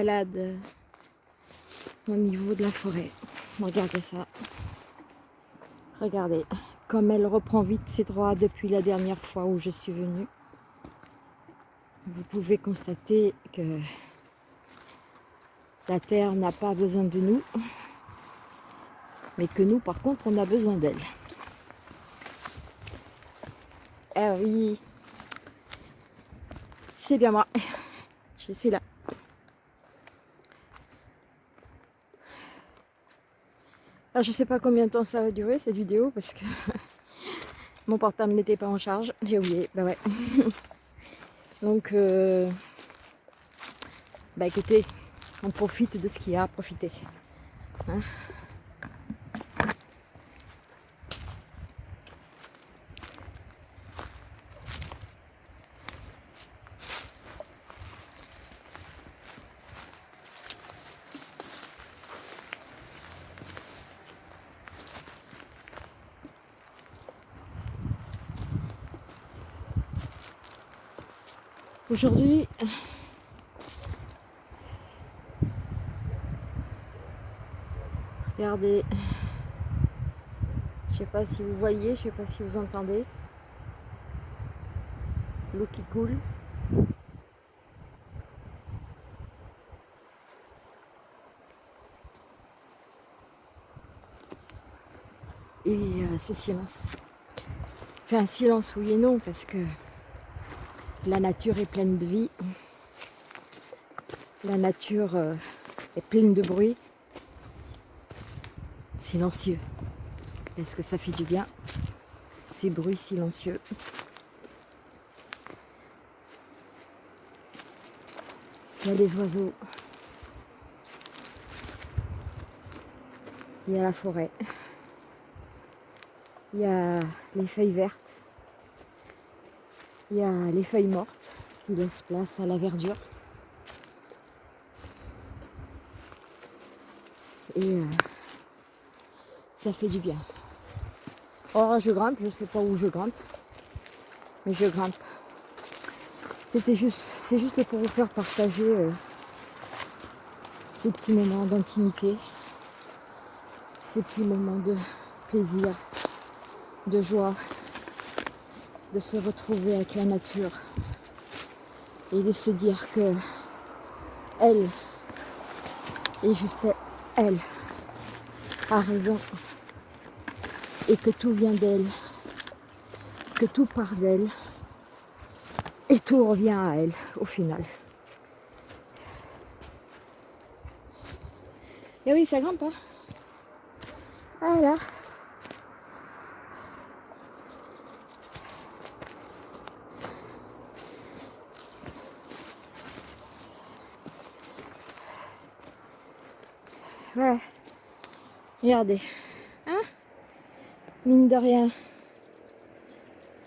balade au niveau de la forêt. Regardez ça. Regardez comme elle reprend vite ses droits depuis la dernière fois où je suis venue. Vous pouvez constater que la terre n'a pas besoin de nous, mais que nous, par contre, on a besoin d'elle. Eh oui, c'est bien moi. Je suis là. Alors, je sais pas combien de temps ça va durer cette vidéo parce que mon portable n'était pas en charge. J'ai oublié, bah ouais. Donc, euh, bah écoutez, on profite de ce qu'il y a à profiter. Hein Aujourd'hui, regardez, je sais pas si vous voyez, je sais pas si vous entendez, l'eau qui coule. Et euh, ce silence. Fait un silence oui et non parce que la nature est pleine de vie. La nature euh, est pleine de bruit. Silencieux. Est-ce que ça fait du bien Ces bruits silencieux? Il y a les oiseaux. Il y a la forêt. Il y a les feuilles vertes. Il y a les feuilles mortes qui laissent place à la verdure. Et euh, ça fait du bien. Or je grimpe, je ne sais pas où je grimpe, mais je grimpe. C'était juste, c'est juste pour vous faire partager euh, ces petits moments d'intimité, ces petits moments de plaisir, de joie, de se retrouver avec la nature et de se dire que elle et juste elle a raison et que tout vient d'elle, que tout part d'elle et tout revient à elle au final. Et oui, ça grimpe, hein Voilà. Voilà. Regardez. Hein Mine de rien.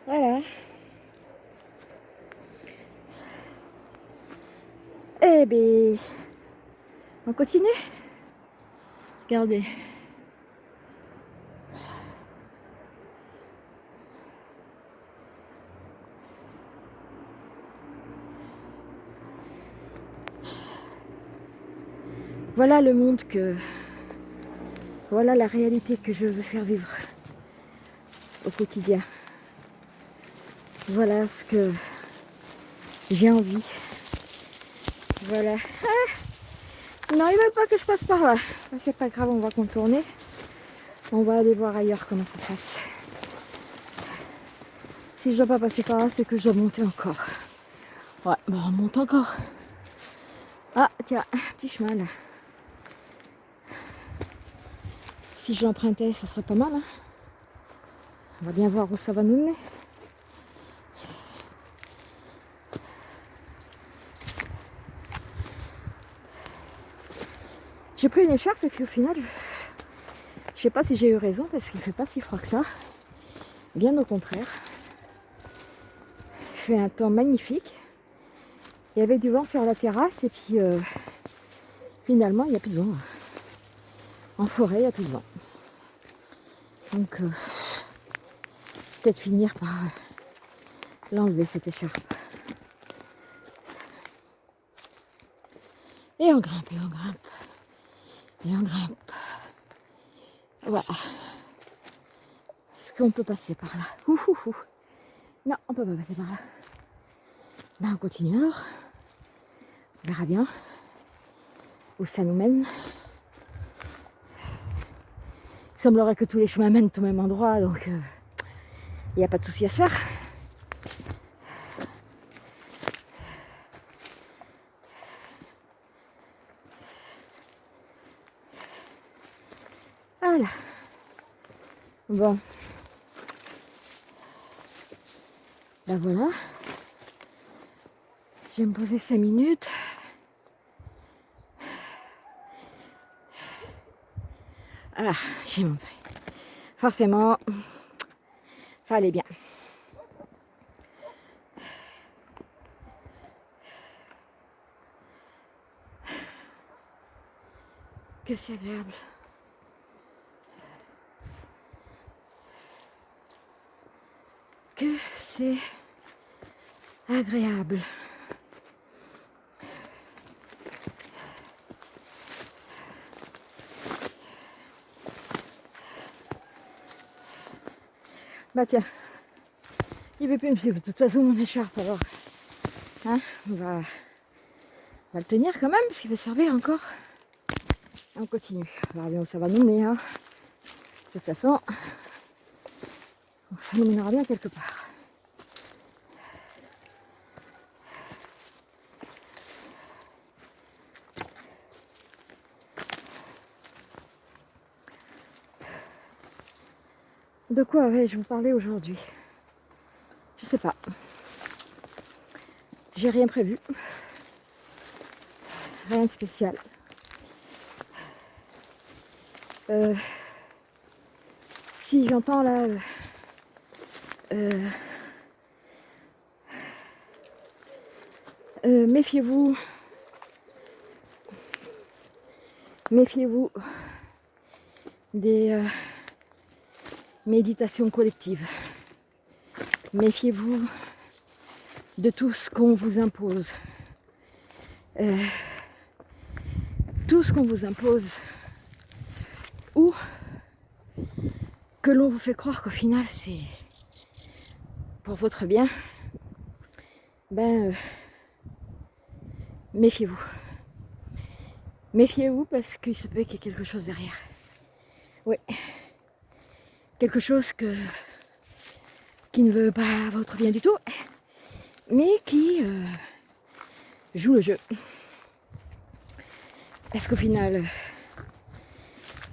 Voilà. Eh bien, on continue? Regardez. Voilà le monde que... Voilà la réalité que je veux faire vivre au quotidien. Voilà ce que j'ai envie. Voilà. Ah non, il pas que je passe par là. C'est pas grave, on va contourner. On va aller voir ailleurs comment ça se passe. Si je dois pas passer par là, c'est que je dois monter encore. Ouais, bon, on monte encore. Ah, tiens, petit chemin là. Si je l'empruntais, ça serait pas mal. Hein. On va bien voir où ça va nous mener. J'ai pris une écharpe et puis au final, je sais pas si j'ai eu raison parce qu'il fait pas si froid que ça. Bien au contraire. Il fait un temps magnifique. Il y avait du vent sur la terrasse et puis euh, finalement il n'y a plus de vent. En forêt, il n'y a plus de vent. Donc, euh, peut-être finir par l'enlever cette écharpe. Et on grimpe, et on grimpe, et on grimpe. Voilà. Est-ce qu'on peut passer par là? Ouh, Non, on peut pas passer par là. Là, on continue alors. On verra bien où ça nous mène. Il semblerait que tous les chemins mènent au même endroit, donc euh, il n'y a pas de souci à se faire. Voilà. Bon. Ben voilà. Je vais me poser 5 minutes. Ah, j'ai montré. Forcément, fallait bien. Que c'est agréable. Que c'est agréable. Bah tiens, il veut plus me suivre. De toute façon, mon écharpe, alors. Hein, on va, va le tenir quand même, parce qu'il va servir encore. on continue. On verra bien où ça va nous mener. Hein. De toute façon, ça nous mènera bien quelque part. De quoi vais-je vous parler aujourd'hui? Je sais pas. J'ai rien prévu. Rien de spécial. Euh, si j'entends là euh, euh, méfiez-vous méfiez-vous des méditation collective. Méfiez-vous de tout ce qu'on vous impose. Euh, tout ce qu'on vous impose ou que l'on vous fait croire qu'au final c'est pour votre bien, ben euh, méfiez-vous. Méfiez-vous parce qu'il se peut qu'il y ait quelque chose derrière. Oui quelque chose que, qui ne veut pas votre bien du tout, mais qui euh, joue le jeu. Parce qu'au final,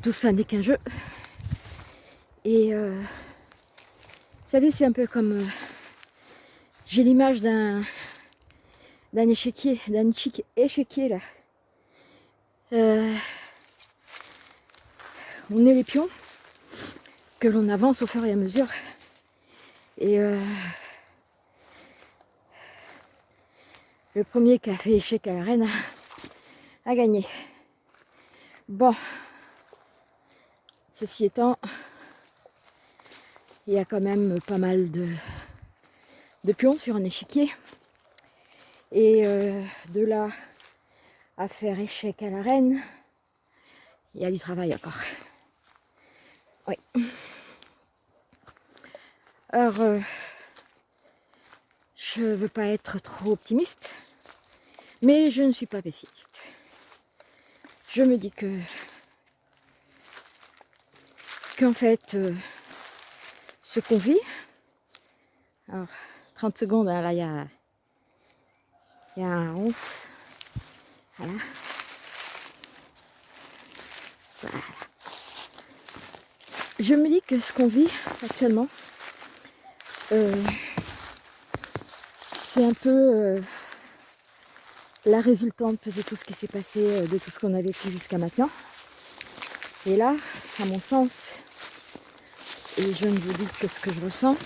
tout ça n'est qu'un jeu. Et euh, vous savez, c'est un peu comme... Euh, j'ai l'image d'un d'un échiquier, d'un échiquier là. on est les pions l'on avance au fur et à mesure. Et euh, le premier qui a fait échec à la reine a gagné. Bon, ceci étant, il y a quand même pas mal de, de pions sur un échiquier. Et euh, de là à faire échec à la reine, il y a du travail encore. Oui. Alors, euh, je ne veux pas être trop optimiste, mais je ne suis pas pessimiste. Je me dis que qu'en fait, euh, ce qu'on vit, alors 30 secondes, là il y a, y a un 11, voilà. Voilà. Je me dis que ce qu'on vit actuellement, euh, c'est un peu euh, la résultante de tout ce qui s'est passé, euh, de tout ce qu'on a vécu jusqu'à maintenant. Et là, à mon sens, et je ne vous dis que ce que je ressens,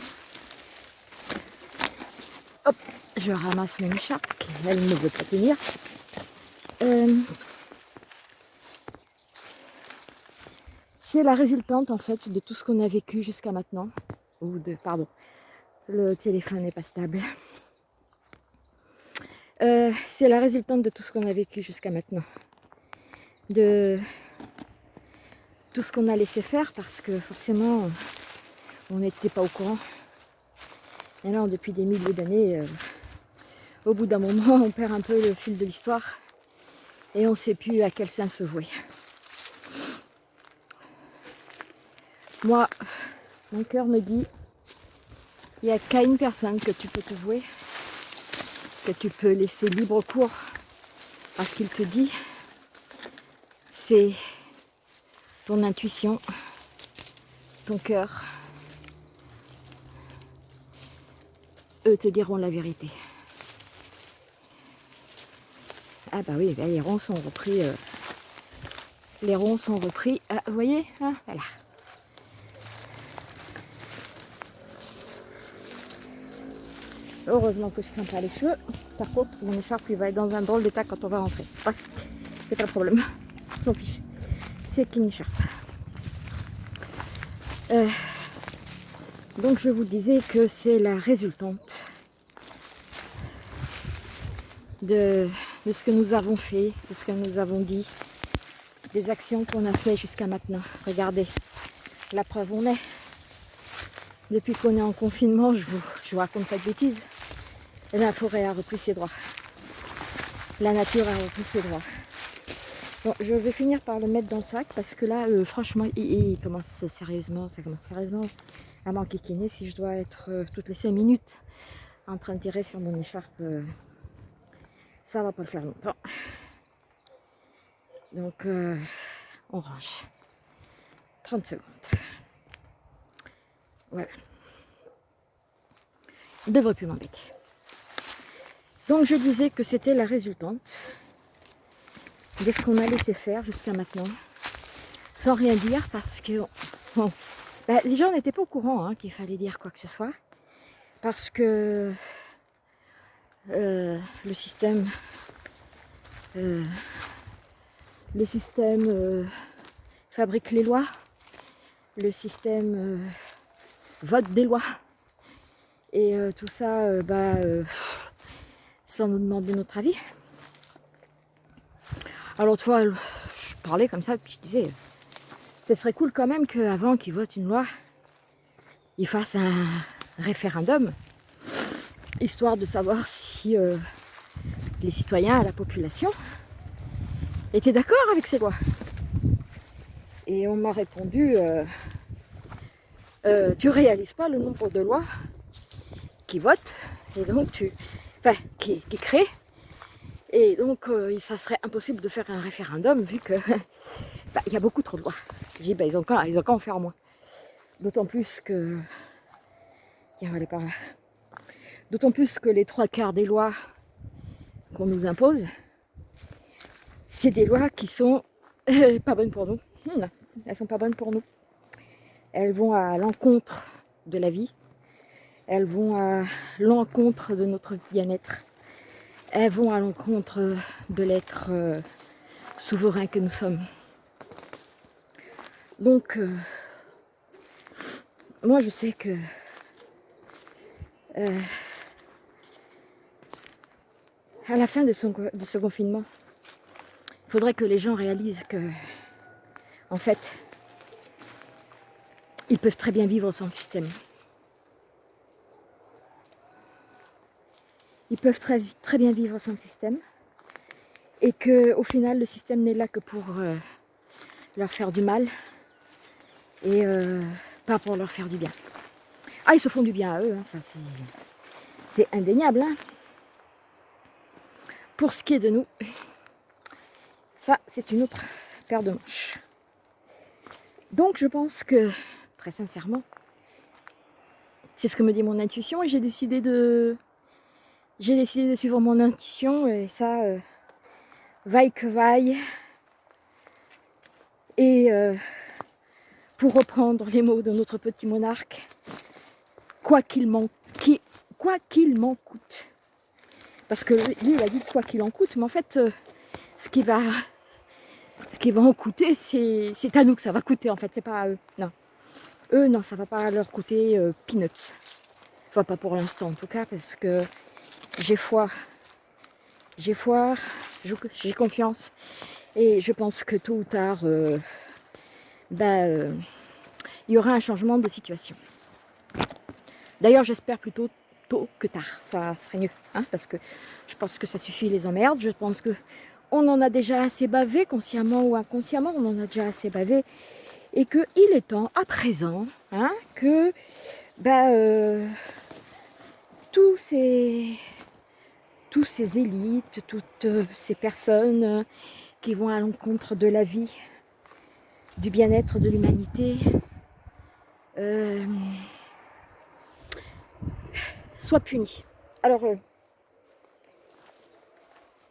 hop, je ramasse mon écharpe, elle ne veut pas tenir. c'est la résultante en fait de tout ce qu'on a vécu jusqu'à maintenant ou de, pardon, le téléphone n'est pas stable. Euh, c'est la résultante de tout ce qu'on a vécu jusqu'à maintenant. De tout ce qu'on a laissé faire parce que forcément, on n'était pas au courant. Et depuis des milliers d'années, euh, au bout d'un moment, on perd un peu le fil de l'histoire et on ne sait plus à quel sens se vouer. Moi, mon cœur me dit, il n'y a qu'à une personne que tu peux te vouer, que tu peux laisser libre cours à ce qu'il te dit, c'est ton intuition, ton cœur. Eux te diront la vérité. Ah bah oui, les ronds sont repris. Euh, les ronds sont repris. Ah, vous voyez hein, Voilà. Heureusement que je ne pas les cheveux. Par contre, mon écharpe il va être dans un drôle d'état quand on va rentrer. C'est pas le problème. Je m'en fiche. C'est qu'une écharpe. Euh, donc je vous disais que c'est la résultante de, de, ce que nous avons fait, de ce que nous avons dit, des actions qu'on a fait jusqu'à maintenant. Regardez, la preuve on est. Depuis qu'on est en confinement, je vous, je vous raconte pas de bêtises la forêt a repris ses droits. La nature a repris ses droits. Bon, je vais finir par le mettre dans le sac parce que là, euh, franchement, il, commence sérieusement, ça commence sérieusement à m'enquiquiner si je dois être euh, toutes les 5 minutes en train de tirer sur mon écharpe. Euh, ça va pas le faire longtemps. Donc, on range. 30 secondes. Voilà. Il ne devrait plus m'embêter. Donc je disais que c'était la résultante de ce qu'on a laissé faire jusqu'à maintenant, sans rien dire parce que bah, les gens n'étaient pas au courant hein, qu'il fallait dire quoi que ce soit, parce que euh, le système, euh, le système euh, fabrique les lois, le système vote des lois, et tout ça, bah sans nous demander notre avis. Alors tu vois, je parlais comme ça, puis je disais, ce serait cool quand même qu'avant qu'ils votent une loi, ils fassent un référendum, histoire de savoir si euh, les citoyens, la population, étaient d'accord avec ces lois. Et on m'a répondu, euh, euh, tu réalises pas le nombre de lois qui votent, et donc tu, qui, qui crée. Et donc, euh, ça serait impossible de faire un référendum vu que bah, il y a beaucoup trop de lois. J'ai dit, bah, ils ont qu'à en faire moins. D'autant plus que... Tiens, on va aller par là. D'autant plus que les trois quarts des lois qu'on nous impose, c'est des lois qui sont pas bonnes pour nous. Elles sont pas bonnes pour nous. Elles vont à l'encontre de la vie, elles vont à l'encontre de notre bien-être. Elles vont à l'encontre de l'être euh, souverain que nous sommes. Donc, euh, moi je sais que euh, à la fin de, de ce confinement, il faudrait que les gens réalisent que, en fait, ils peuvent très bien vivre sans système. Ils peuvent très, bien vivre sans système et que au final le système n'est là que pour euh, leur faire du mal et euh, pas pour leur faire du bien. Ah, ils se font du bien à eux, hein, ça c'est indéniable. Hein. Pour ce qui est de nous, ça c'est une autre paire de manches. Donc je pense que, très sincèrement, c'est ce que me dit mon intuition et j'ai décidé de j'ai décidé de suivre mon intuition et ça, euh, vaille que vaille. Et euh, pour reprendre les mots de notre petit monarque, quoi qu'il m'en coûte. Parce que lui, il a dit quoi qu'il en coûte, mais en fait, euh, ce qui va ce qui va en coûter, c'est à nous que ça va coûter en fait, c'est pas à eux. Non. eux, non, ça va pas leur coûter peanuts. Enfin, pas pour l'instant en tout cas, parce que j'ai foi. J'ai foi, j'ai confiance. Et je pense que tôt ou tard, euh, ben, euh, il y aura un changement de situation. D'ailleurs, j'espère plutôt tôt que tard. Ça serait mieux, hein, parce que je pense que ça suffit les emmerdes. Je pense que on en a déjà assez bavé, consciemment ou inconsciemment, on en a déjà assez bavé. Et qu'il est temps, à présent, hein, que ben, euh, tous ces tous ces élites, toutes ces personnes qui vont à l'encontre de la vie, du bien-être de l'humanité, euh, soient punis. Alors, euh,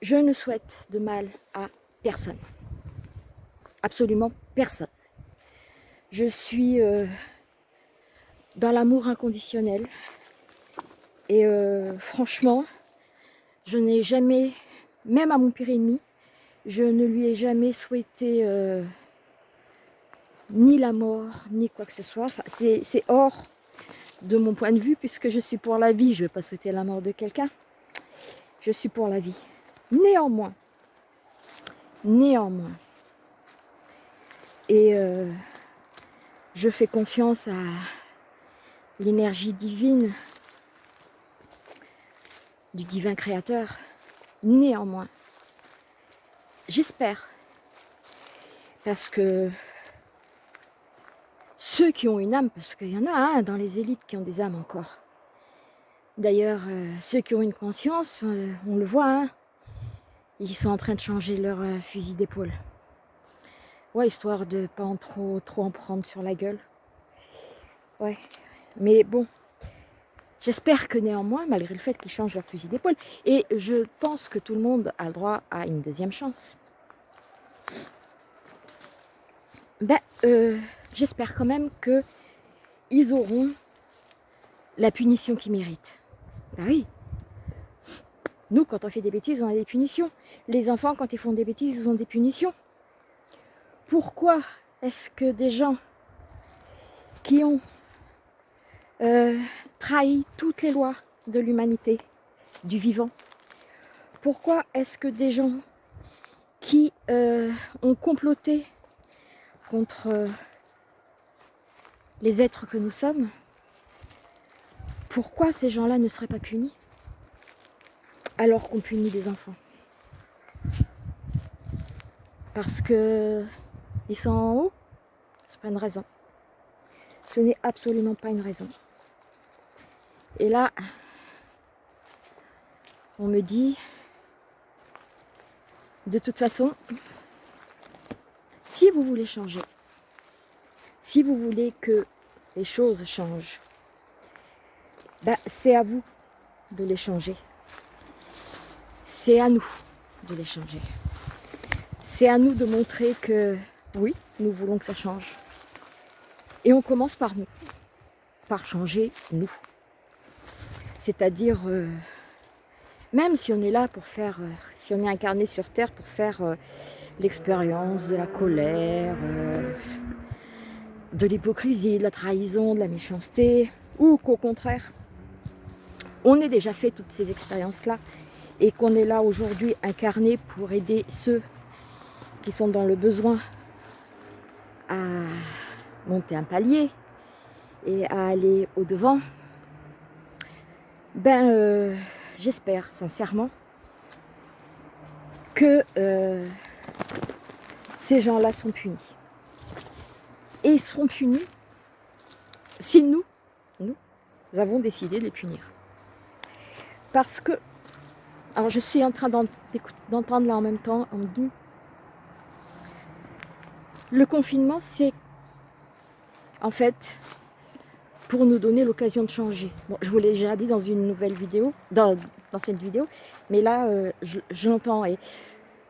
je ne souhaite de mal à personne. Absolument personne. Je suis euh, dans l'amour inconditionnel. Et euh, franchement, je n'ai jamais, même à mon pire ennemi, je ne lui ai jamais souhaité euh, ni la mort, ni quoi que ce soit. C'est hors de mon point de vue, puisque je suis pour la vie. Je ne vais pas souhaiter la mort de quelqu'un. Je suis pour la vie. Néanmoins, néanmoins, et euh, je fais confiance à l'énergie divine du divin créateur. Néanmoins, j'espère, parce que ceux qui ont une âme, parce qu'il y en a hein, dans les élites qui ont des âmes encore. D'ailleurs, euh, ceux qui ont une conscience, euh, on le voit, hein, ils sont en train de changer leur euh, fusil d'épaule. Ouais, histoire de pas en trop, trop en prendre sur la gueule. Ouais, mais bon, j'espère que néanmoins, malgré le fait qu'ils changent leur fusil d'épaule, et je pense que tout le monde a le droit à une deuxième chance. Ben, euh, j'espère quand même que ils auront la punition qu'ils méritent. Ben oui, nous, quand on fait des bêtises, on a des punitions. Les enfants, quand ils font des bêtises, ils ont des punitions. Pourquoi est-ce que des gens qui ont euh, trahi toutes les lois de l'humanité, du vivant, pourquoi est-ce que des gens qui euh, ont comploté contre euh, les êtres que nous sommes, pourquoi ces gens-là ne seraient pas punis alors qu'on punit des enfants? Parce que ils sont en haut, c'est pas une raison. Ce n'est absolument pas une raison. Et là, on me dit, de toute façon, si vous voulez changer, si vous voulez que les choses changent, bah, c'est à vous de les changer. C'est à nous de les changer. C'est à nous de montrer que oui, nous voulons que ça change. Et on commence par nous, par changer nous. C'est-à-dire, euh, même si on est là pour faire, euh, si on est incarné sur Terre pour faire euh, l'expérience de la colère, de l'hypocrisie, de la trahison, de la méchanceté, ou qu'au contraire, on ait déjà fait toutes ces expériences-là et qu'on est là aujourd'hui incarné pour aider ceux qui sont dans le besoin à monter un palier et à aller au-devant, ben euh, j'espère sincèrement que euh, ces gens-là sont punis. Et ils seront punis si nous, nous avons décidé de les punir. Parce que alors je suis en train d'entendre là en même temps. Le confinement, c'est en fait pour nous donner l'occasion de changer. Bon, je vous l'ai déjà dit dans une nouvelle vidéo, dans, cette vidéo, mais là, euh, je, l'entends et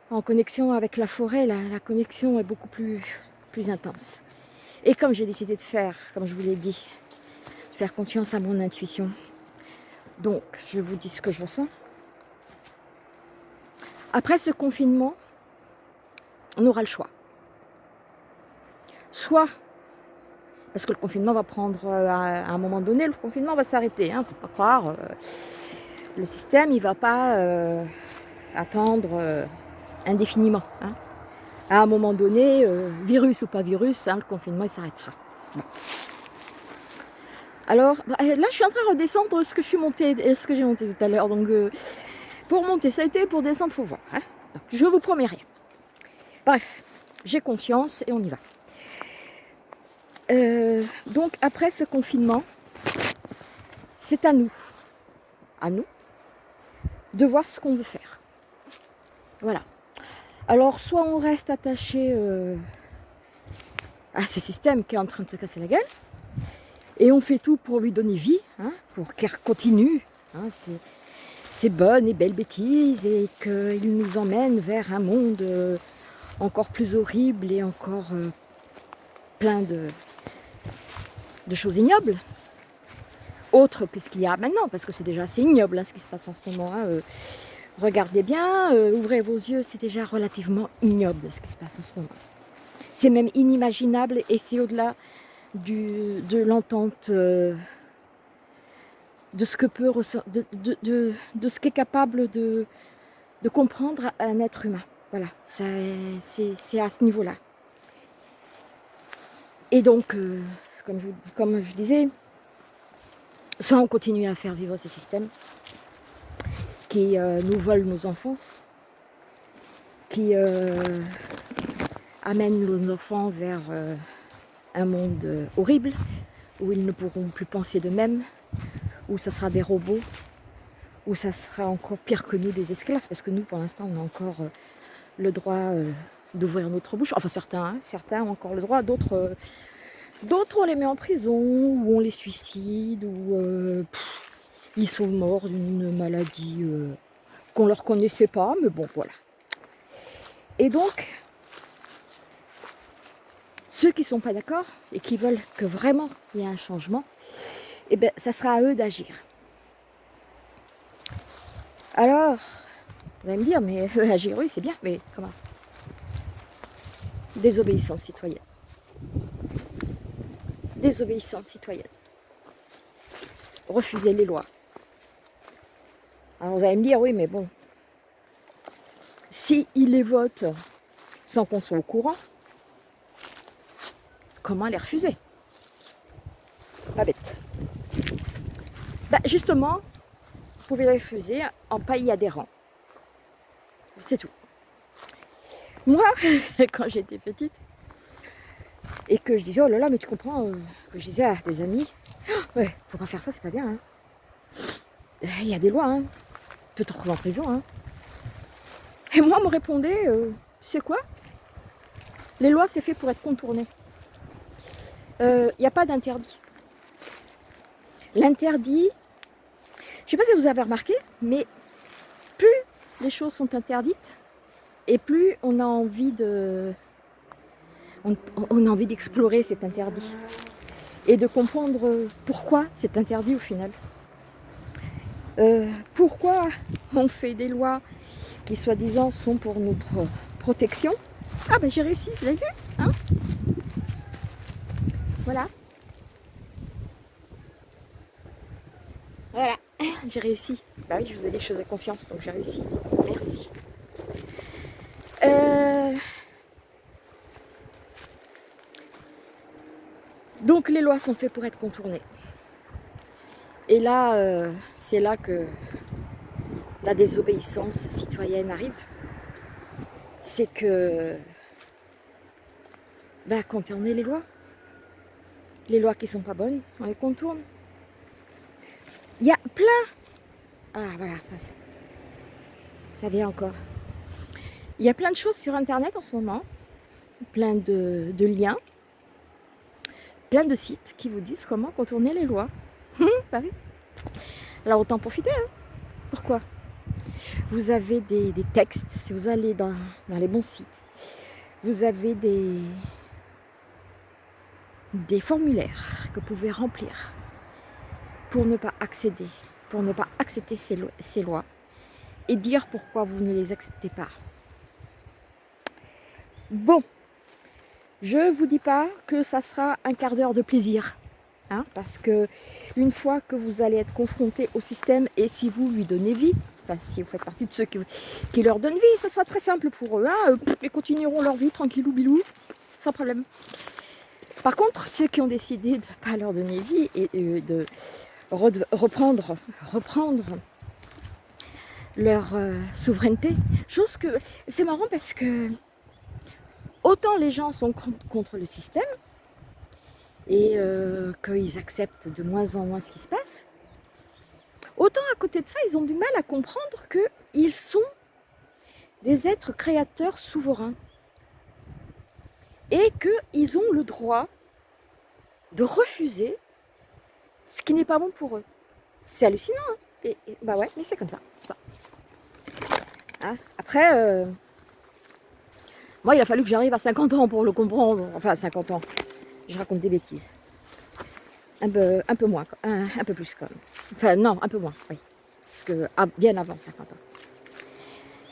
en connexion avec la forêt, la, connexion est beaucoup plus, plus intense. Et comme j'ai décidé de faire, comme je vous l'ai dit, faire confiance à mon intuition, donc je vous dis ce que je ressens, après ce confinement, on aura le choix. Soit Parce que le confinement va prendre, à un moment donné, le confinement va s'arrêter. Il hein, ne faut pas croire. le système, il ne va pas attendre indéfiniment. Hein. À un moment donné, virus ou pas virus, hein, le confinement, il s'arrêtera. Alors, bah, là, je suis en train de redescendre ce que je suis monté, ce que j'ai monté tout à l'heure. Donc, euh, pour monter, ça a été, pour descendre, faut voir. Hein. je vous promets rien. Bref, j'ai conscience et on y va. Euh, donc, après ce confinement, c'est à nous, à nous, de voir ce qu'on veut faire. Voilà. Alors, soit on reste attaché euh, à ce système qui est en train de se casser la gueule, et on fait tout pour lui donner vie, hein, pour qu'elle continue hein, ces, bonnes et belles bêtises et qu'il nous emmène vers un monde euh, encore plus horrible et encore plein de, de choses ignobles. Autre que ce qu'il y a maintenant, parce que c'est déjà assez ignoble hein, ce qui se passe en ce moment. Euh. regardez bien, ouvrez vos yeux, c'est déjà relativement ignoble ce qui se passe en ce moment. C'est même inimaginable et c'est au-delà de l'entente euh, de ce que peut de, de, ce qu'est capable de, comprendre un être humain. Voilà, c'est à ce niveau-là. Et donc, euh, comme, je, disais, soit on continue à faire vivre ce système qui euh, nous vole nos enfants, qui amène nos enfants vers un monde euh, horrible, où ils ne pourront plus penser d'eux-mêmes, où ça sera des robots, où ça sera encore pire que nous, des esclaves, parce que nous, pour l'instant, on a encore euh, le droit euh, d'ouvrir notre bouche. Enfin, certains, hein, certains ont encore le droit, d'autres, d'autres on les met en prison, ou on les suicide, ou ils sont morts d'une maladie qu'on ne leur connaissait pas, mais bon, voilà. Et donc, ceux qui ne sont pas d'accord et qui veulent que vraiment il y ait un changement, eh bien, ça sera à eux d'agir. Alors, vous allez me dire, mais agir, oui, c'est bien, mais comment? Désobéissance citoyenne. Désobéissance citoyenne. Refuser les lois. Alors vous allez me dire, oui, mais bon, si les votent sans qu'on soit au courant, comment les refuser? Pas bête. Bah, justement, vous pouvez les refuser en pays adhérent. C'est tout. Moi, quand j'étais petite, et que je disais, oh là là, mais tu comprends, euh, que je disais à des amis, oh, ouais, faut pas faire ça, c'est pas bien. Hein. Il y a des lois, hein. tu peux te retrouver en prison. Hein. Et moi, on me répondait, euh, tu sais quoi? Les lois, c'est fait pour être contournées il euh, n'y a pas d'interdit. L'interdit, je ne sais pas si vous avez remarqué, mais plus les choses sont interdites, et plus on a envie de, on, a envie d'explorer cet interdit et de comprendre pourquoi c'est interdit au final. Euh, pourquoi on fait des lois qui soi-disant sont pour notre protection Ah ben j'ai réussi, vous avez vu hein? Voilà. Voilà, j'ai réussi. Bah oui, je vous ai dit que je faisais confiance, donc j'ai réussi. Merci. Les lois sont faites pour être contournées. Et là, euh, c'est là que la désobéissance citoyenne arrive. C'est que bah, contourner les lois les lois qui sont pas bonnes, on les contourne. Il y a plein... Ah voilà, ça, ça vient encore. Il y a plein de choses sur Internet en ce moment, plein de, liens, plein de sites qui vous disent comment contourner les lois. Hum, bah oui. Alors autant profiter. Hein. Pourquoi? Vous avez des, des, textes, si vous allez dans, dans les bons sites, vous avez des, des formulaires que vous pouvez remplir pour ne pas accéder, pour ne pas accepter ces, lois et dire pourquoi vous ne les acceptez pas. Bon, Je ne vous dis pas que ça sera un quart d'heure de plaisir. Hein, parce que une fois que vous allez être confronté au système et si vous lui donnez vie, enfin si vous faites partie de ceux qui, leur donnent vie, ça sera très simple pour eux. Hein, ils continueront leur vie tranquillou bilou, sans problème. Par contre, ceux qui ont décidé de ne pas leur donner vie et de reprendre, reprendre leur euh, souveraineté, chose que c'est marrant parce que autant les gens sont contre le système et euh, qu'ils acceptent de moins en moins ce qui se passe, autant à côté de ça, ils ont du mal à comprendre qu'ils sont des êtres créateurs souverains et qu'ils ont le droit de refuser ce qui n'est pas bon pour eux. C'est hallucinant, hein bah ouais, mais c'est comme ça. Hein après, euh, moi, il a fallu que j'arrive à 50 ans pour le comprendre. Enfin, 50 ans. Je raconte des bêtises. Un peu, un peu moins, un, peu plus quand même. Enfin, non, un peu moins, oui. Parce que bien avant 50 ans.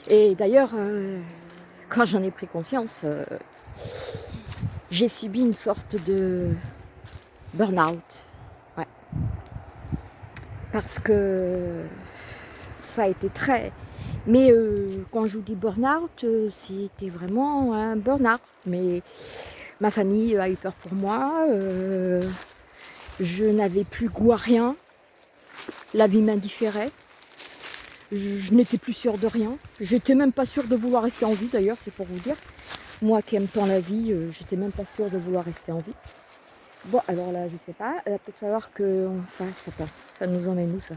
Et d'ailleurs, euh, quand j'en ai pris conscience, euh, j'ai subi une sorte de burn-out. Ouais. Parce que ça a été très, mais euh, quand je vous dis burn-out, euh, c'était vraiment un burn-out. Mais ma famille a eu peur pour moi. Euh, je n'avais plus goût à rien. La vie m'indifférait. Je, n'étais plus sûre de rien. J'étais même pas sûre de vouloir rester en vie d'ailleurs, c'est pour vous dire. Moi qui aime tant la vie, j'étais même pas sûre de vouloir rester en vie. Bon, alors là, je sais pas. Il va peut-être falloir qu'on fasse. ça. ça nous emmène où ça?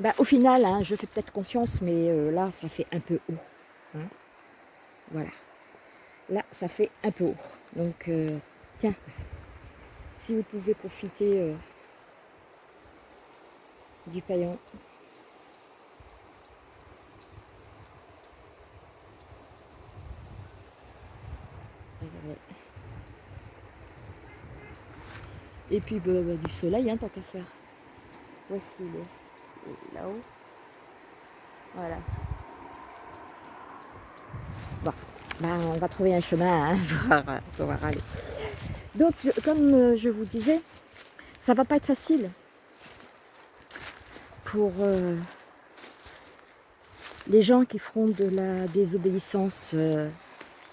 Bah, au final, hein, je fais peut-être conscience, mais euh, là, ça fait un peu haut. Hein. Voilà. Là, ça fait un peu haut. Donc, euh, tiens, si vous pouvez profiter euh, du paillon. Et puis bah, bah, du soleil, hein, tant qu'à faire. Où est-ce qu'il est? Là-haut. Voilà. Bon, ben, on va trouver un chemin hein, pour aller. Donc, comme euh, je vous disais, ça va pas être facile pour euh, les gens qui feront de la désobéissance euh,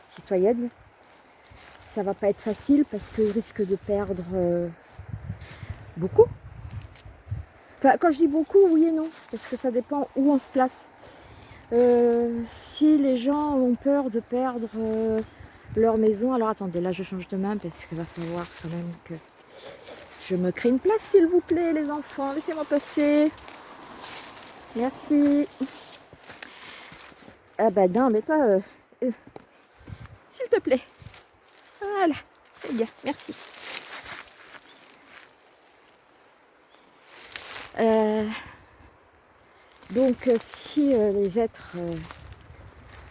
citoyenne. Ça va pas être facile parce qu'ils risquent de perdre beaucoup quand je dis beaucoup, oui et non, parce que ça dépend où on se place. Euh, si les gens ont peur de perdre euh, leur maison, alors attendez, là je change de main parce qu'il va falloir quand même que je me crée une place, s'il vous plaît, les enfants. Laissez-moi passer. Merci. Ah bah non, mais toi, euh, s'il te plaît. Voilà, très bien, merci. Euh, donc euh, si euh, les êtres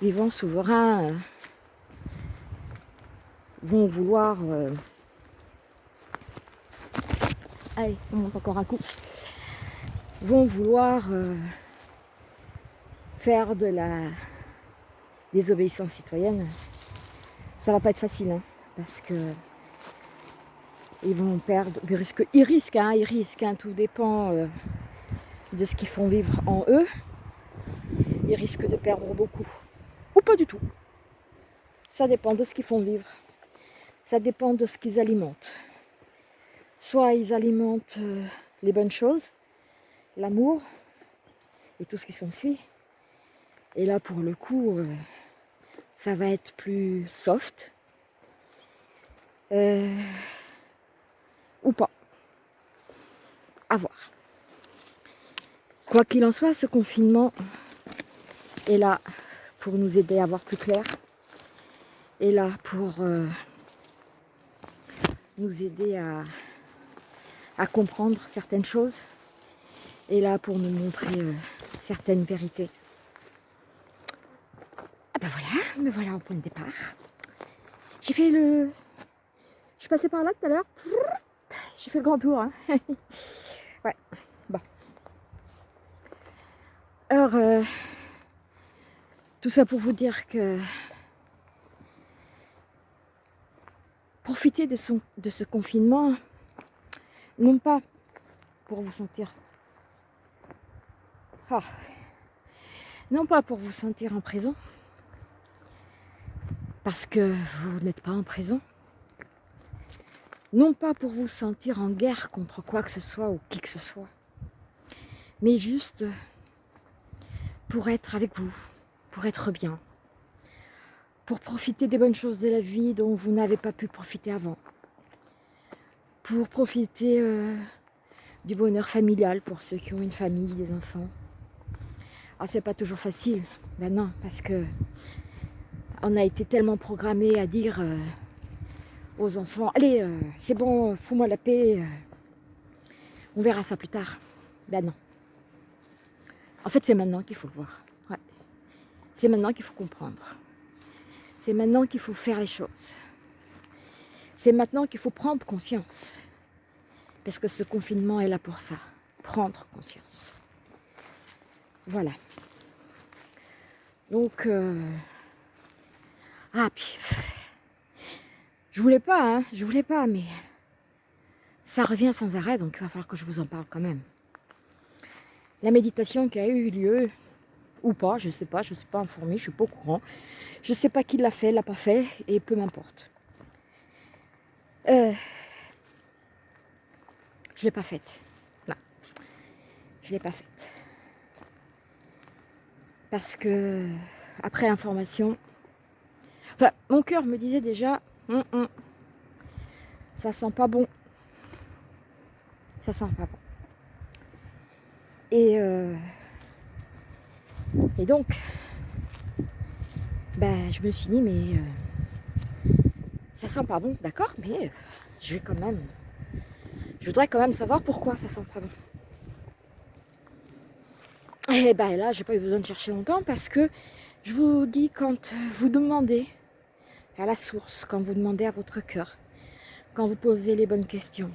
vivants souverains vont vouloir allez on monte encore un coup. Vont vouloir faire de la désobéissance citoyenne ça va pas être facile hein, parce que ils vont perdre, ils risquent, ils risquent, hein, ils risquent hein, tout dépend euh, de ce qu'ils font vivre en eux. Ils risquent de perdre beaucoup. Ou pas du tout. Ça dépend de ce qu'ils font vivre. Ça dépend de ce qu'ils alimentent. Soit ils alimentent euh, les bonnes choses, l'amour et tout ce qui s'ensuit. Et là, pour le coup, euh, ça va être plus soft. Euh, ou pas. À voir. Quoi qu'il en soit, ce confinement est là pour nous aider à voir plus clair. Est là pour euh, nous aider à, à, comprendre certaines choses. Est là pour nous montrer euh, certaines vérités. Ah ben voilà, me voilà au point de départ. J'ai fait le... Je suis passée par là tout à l'heure. J'ai fait le grand tour. Hein. ouais, bon. Alors, euh, Tout ça pour vous dire que profitez de, son, de ce confinement, non pas pour vous sentir... Ah, non pas pour vous sentir en prison, parce que vous n'êtes pas en prison, non pas pour vous sentir en guerre contre quoi que ce soit ou qui que ce soit, mais juste pour être avec vous, pour être bien, pour profiter des bonnes choses de la vie dont vous n'avez pas pu profiter avant, pour profiter euh, du bonheur familial pour ceux qui ont une famille, des enfants. Ah, c'est pas toujours facile, ben non, parce que on a été tellement programmé à dire euh, aux enfants, allez, euh, c'est bon, fous-moi la paix, on verra ça plus tard. Ben non. En fait, c'est maintenant qu'il faut le voir. C'est maintenant qu'il faut comprendre. C'est maintenant qu'il faut faire les choses. C'est maintenant qu'il faut prendre conscience. Parce que ce confinement est là pour ça. Prendre conscience. Voilà. Donc, euh... ah, puis, je voulais pas, hein, je voulais pas, mais ça revient sans arrêt, donc il va falloir que je vous en parle quand même. La méditation qui a eu lieu ou pas, je ne sais pas, je ne suis pas informée, je ne suis pas au courant. Je ne sais pas qui l'a fait, l'a pas fait, et peu m'importe. Euh, je ne l'ai pas faite. Non, je ne l'ai pas faite. Parce que, après l'information, enfin, mon cœur me disait déjà, hum, hum, ça sent pas bon. Ça sent pas bon. Et euh, donc, ben, je me suis dit, mais euh, ça sent pas bon, d'accord, mais euh, je vais quand même, je voudrais quand même savoir pourquoi ça sent pas bon. Et ben là, j'ai pas eu besoin de chercher longtemps parce que je vous dis, quand vous demandez à la source, quand vous demandez à votre cœur, quand vous posez les bonnes questions,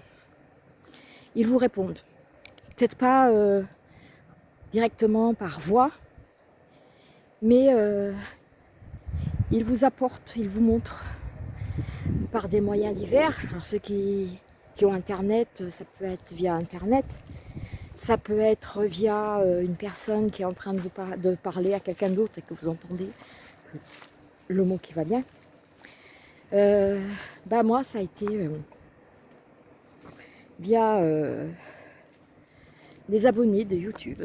ils vous répondent. Peut-être pas euh, directement par voix, mais euh, il vous apporte, il vous montre par des moyens divers. Alors ceux qui, ont internet, ça peut être via internet, ça peut être via euh, une personne qui est en train de, vous de parler à quelqu'un d'autre et que vous entendez le mot qui va bien. Euh, bah moi ça a été via des abonnés de YouTube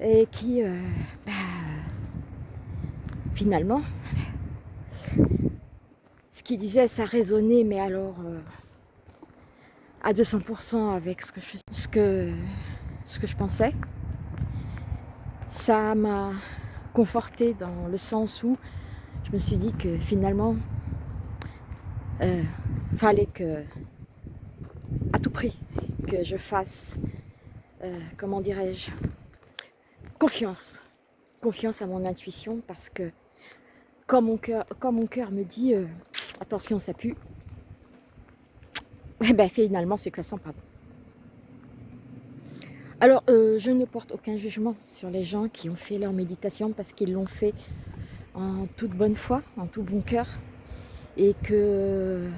et qui, euh, bah, finalement, ce qu'il disait, ça résonnait, mais alors euh, à 200% avec ce que, je, ce, que, ce que je pensais. Ça m'a conforté dans le sens où je me suis dit que finalement, euh, fallait que, à tout prix, que je fasse, euh, comment dirais-je, confiance. Confiance à mon intuition parce que quand mon cœur, quand mon cœur me dit euh, attention ça pue, eh ben finalement c'est que ça sent pas bon. Alors euh, je ne porte aucun jugement sur les gens qui ont fait leur méditation parce qu'ils l'ont fait en toute bonne foi, en tout bon cœur et que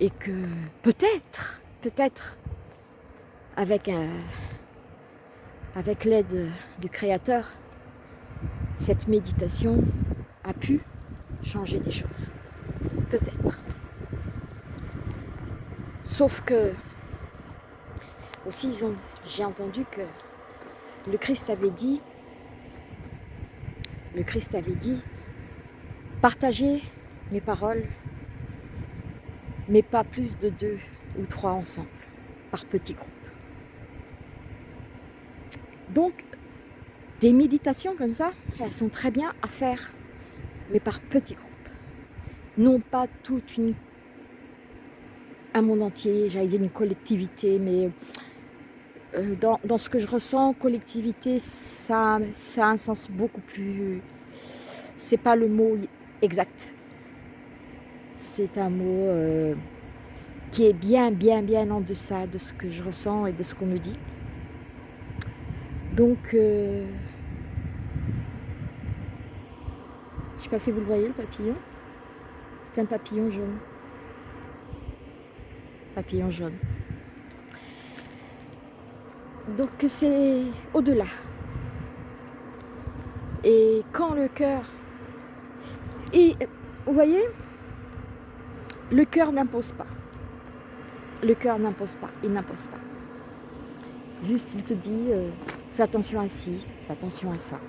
et que peut-être, peut-être avec avec l'aide du Créateur, cette méditation a pu changer des choses. Peut-être. Sauf que, aussi, j'ai entendu que le Christ avait dit, le Christ avait dit, partagez mes paroles, mais pas plus de deux ou trois ensemble, par petits groupes. Donc, des méditations comme ça, elles sont très bien à faire, mais par petits groupes. Non pas toute une un monde entier, j'allais dire une collectivité, mais euh, dans, ce que je ressens, collectivité, ça, a un sens beaucoup plus... C'est pas le mot exact. C'est un mot euh, qui est bien, bien, bien en deçà de ce que je ressens et de ce qu'on me dit. Donc, euh, sais pas si vous le voyez, le papillon. C'est un papillon jaune. Papillon jaune. Donc c'est au-delà. Et quand le cœur... Et vous voyez, le cœur n'impose pas. Le cœur n'impose pas, il n'impose pas. Juste, il te dit, euh, fais attention à ci, fais attention à ça.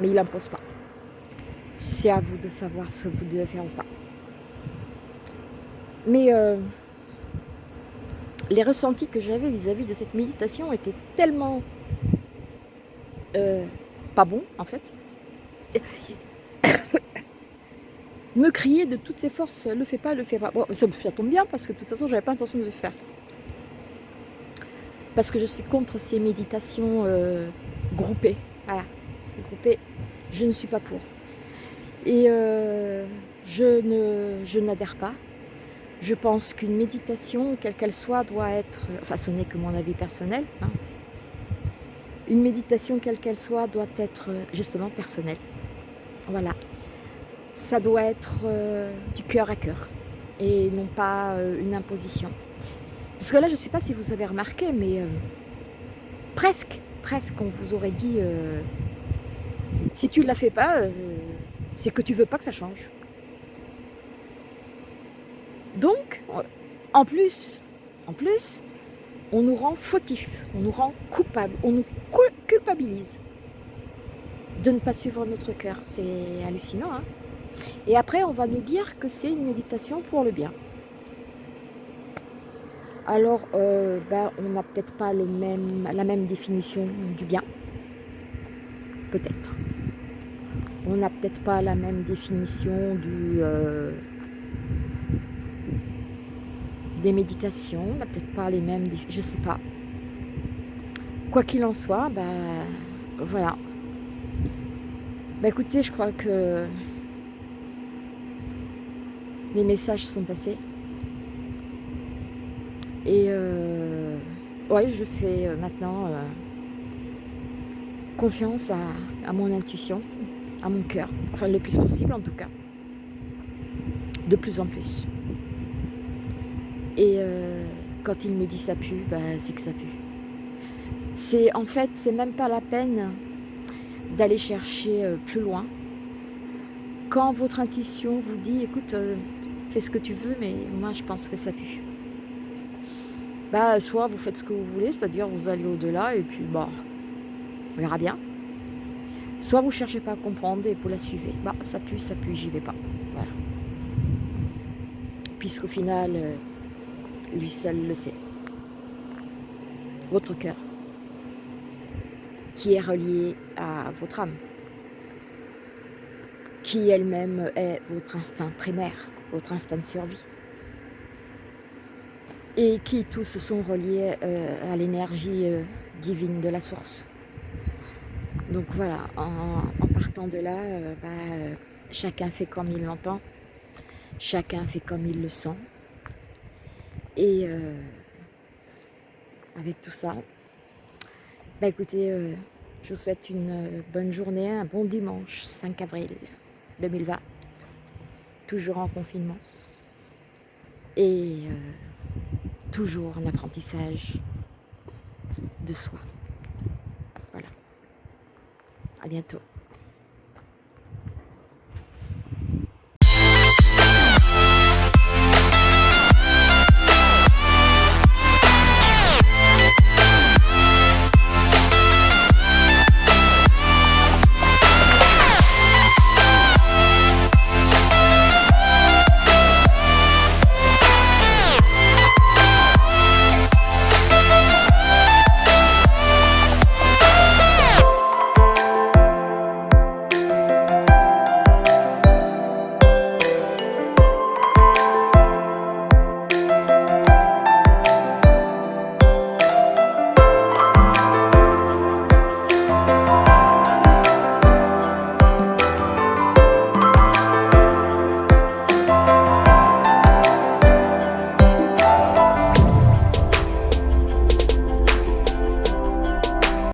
Mais il n'impose pas. C'est à vous de savoir ce que vous devez faire ou pas. Mais euh, les ressentis que j'avais vis-à-vis de cette méditation étaient tellement euh, pas bons, en fait. Me crier de toutes ses forces, le fais pas, le fais pas. Bon, ça, tombe bien parce que de toute façon, j'avais pas intention de le faire. Parce que je suis contre ces méditations euh, groupées. Voilà, groupées, je ne suis pas pour. Et euh, je n'adhère pas. Je pense qu'une méditation, quelle qu'elle soit, doit être... Enfin, ce n'est que mon avis personnel. Hein. Une méditation, quelle qu'elle soit, doit être justement personnelle. Voilà. Ça doit être euh, du cœur à cœur et non pas euh, une imposition. Parce que là, je ne sais pas si vous avez remarqué, mais presque, presque, on vous aurait dit si tu ne la fais pas, c'est que tu veux pas que ça change. Donc, en plus, en plus, on nous rend fautifs, on nous rend coupables, on nous culpabilise de ne pas suivre notre cœur. C'est hallucinant. Hein Et après, on va nous dire que c'est une méditation pour le bien. Alors, euh, ben, on n'a peut-être pas la même définition du bien. Peut-être on n'a peut-être pas la même définition du, euh, des méditations, peut-être pas les mêmes, je sais pas. Quoi qu'il en soit, bah voilà. Bah écoutez, je crois que les messages sont passés. Et euh, ouais, je fais euh, maintenant confiance à mon intuition à mon cœur. Enfin, le plus possible en tout cas. De plus en plus. Et euh, quand il me dit ça pue, bah, c'est que ça pue. C'est en fait, c'est même pas la peine d'aller chercher euh, plus loin. Quand votre intuition vous dit, écoute, euh, fais ce que tu veux, mais moi je pense que ça pue. Bah, soit vous faites ce que vous voulez, c'est-à-dire vous allez au-delà et puis bah, on verra bien. Soit vous cherchez pas à comprendre et vous la suivez. Bah, ça pue, ça pue, j'y vais pas. Voilà. Puisqu'au final, lui seul le sait. Votre cœur, qui est relié à votre âme, qui elle-même est votre instinct primaire, votre instinct de survie, et qui tous sont reliés euh, à l'énergie euh, divine de la source. Donc voilà, en, partant de là, euh, bah, chacun fait comme il l'entend, chacun fait comme il le sent. Et euh, avec tout ça, bah écoutez, je vous souhaite une bonne journée, un bon dimanche 5 avril 2020, toujours en confinement et toujours en apprentissage de soi. À bientôt.